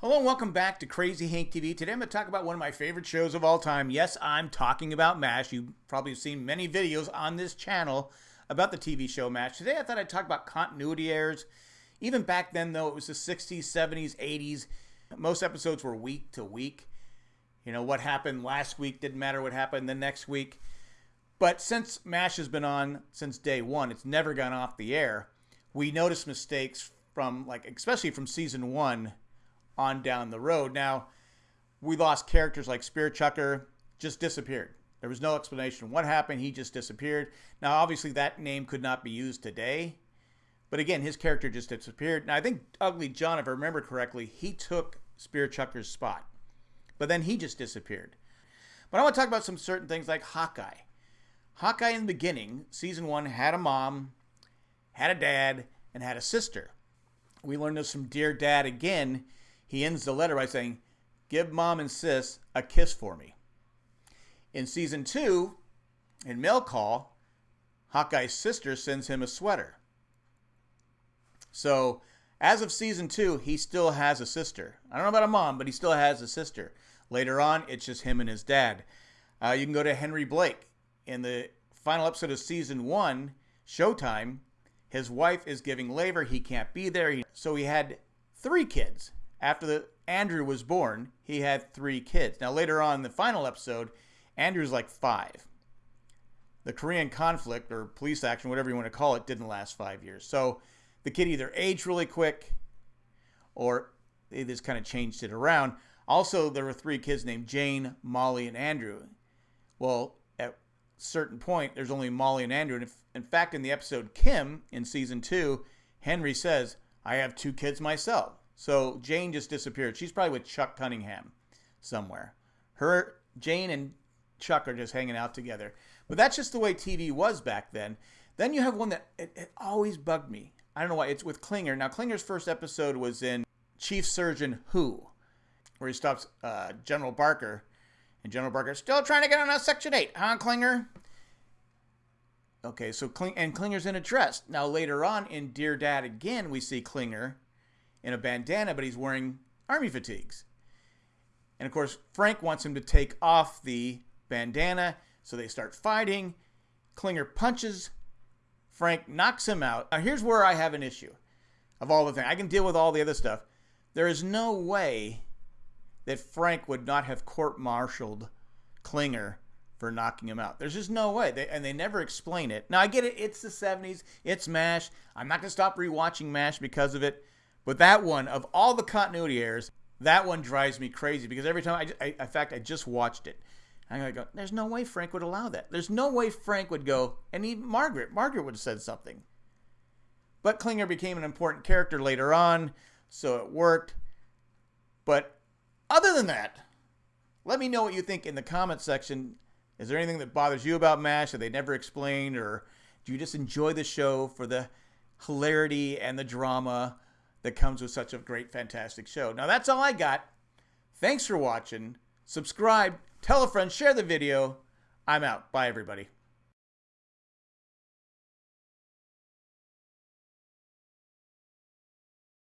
Hello and welcome back to Crazy Hank TV. Today I'm going to talk about one of my favorite shows of all time. Yes, I'm talking about MASH. You probably have seen many videos on this channel about the TV show MASH. Today I thought I'd talk about continuity errors. Even back then, though, it was the 60s, 70s, 80s. Most episodes were week to week. You know, what happened last week didn't matter what happened the next week. But since MASH has been on since day one, it's never gone off the air. We notice mistakes from, like, especially from season one on down the road. Now, we lost characters like Spear Chucker, just disappeared. There was no explanation what happened. He just disappeared. Now, obviously, that name could not be used today. But again, his character just disappeared. Now, I think Ugly John, if I remember correctly, he took Spear Chucker's spot. But then he just disappeared. But I want to talk about some certain things like Hawkeye. Hawkeye in the beginning, season one, had a mom, had a dad, and had a sister. We learned this from Dear Dad again he ends the letter by saying, Give mom and sis a kiss for me. In season two, in Mail Call, Hawkeye's sister sends him a sweater. So, as of season two, he still has a sister. I don't know about a mom, but he still has a sister. Later on, it's just him and his dad. Uh, you can go to Henry Blake. In the final episode of season one, Showtime, his wife is giving labor. He can't be there. So he had three kids after the Andrew was born, he had three kids. Now later on in the final episode, Andrew's like five. The Korean conflict or police action, whatever you want to call it, didn't last five years. So the kid either aged really quick or they just kind of changed it around. Also, there were three kids named Jane, Molly, and Andrew. Well, at a certain point, there's only Molly and Andrew. And if, in fact, in the episode Kim in season two, Henry says, I have two kids myself. So Jane just disappeared. She's probably with Chuck Cunningham somewhere. Her Jane and Chuck are just hanging out together. But that's just the way TV was back then. Then you have one that it, it always bugged me. I don't know why. It's with Klinger. Now Klinger's first episode was in Chief Surgeon Who, where he stops uh, General Barker, and General Barker still trying to get on a Section Eight, huh, Klinger? Okay, so Kling and Klinger's in a dress. Now later on in Dear Dad again, we see Klinger in a bandana, but he's wearing army fatigues. And of course, Frank wants him to take off the bandana, so they start fighting. Klinger punches. Frank knocks him out. Now, here's where I have an issue of all the things. I can deal with all the other stuff. There is no way that Frank would not have court martialed Klinger for knocking him out. There's just no way. They, and they never explain it. Now, I get it. It's the 70s. It's MASH. I'm not going to stop rewatching MASH because of it. But that one, of all the continuity errors, that one drives me crazy because every time I, I in fact, I just watched it. I'm gonna go. There's no way Frank would allow that. There's no way Frank would go. And even Margaret, Margaret would have said something. But Klinger became an important character later on, so it worked. But other than that, let me know what you think in the comment section. Is there anything that bothers you about MASH that they never explained, or do you just enjoy the show for the hilarity and the drama? That comes with such a great, fantastic show. Now, that's all I got. Thanks for watching. Subscribe, tell a friend, share the video. I'm out. Bye, everybody.